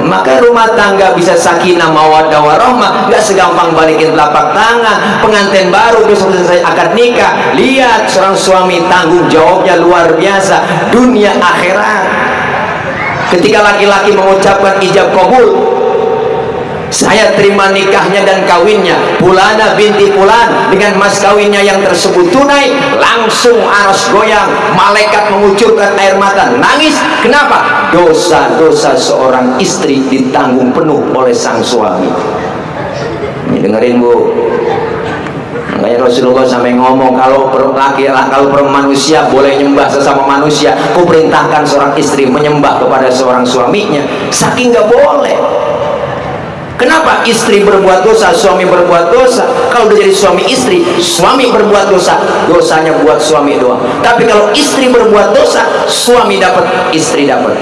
maka rumah tangga bisa sakinah mawaddah warahmah nggak segampang balikin telapak tangan. Pengantin baru besok selesai akad nikah. Lihat seorang suami tanggung jawabnya luar biasa. Dunia akhirat. Ketika laki-laki mengucapkan ijab kabul saya terima nikahnya dan kawinnya. Pulana binti Pulan dengan mas kawinnya yang tersebut tunai langsung aras goyang. Malaikat mengucurkan air mata. Nangis. Kenapa? dosa-dosa seorang istri ditanggung penuh oleh sang suami. Ini dengerin bu. Makanya Rasulullah sampai ngomong kalau laki kalau manusia boleh nyembah sesama manusia ku perintahkan seorang istri menyembah kepada seorang suaminya. Saking gak boleh Kenapa istri berbuat dosa, suami berbuat dosa? Kalau udah jadi suami istri, suami berbuat dosa, dosanya buat suami doang. Tapi kalau istri berbuat dosa, suami dapat, istri dapat.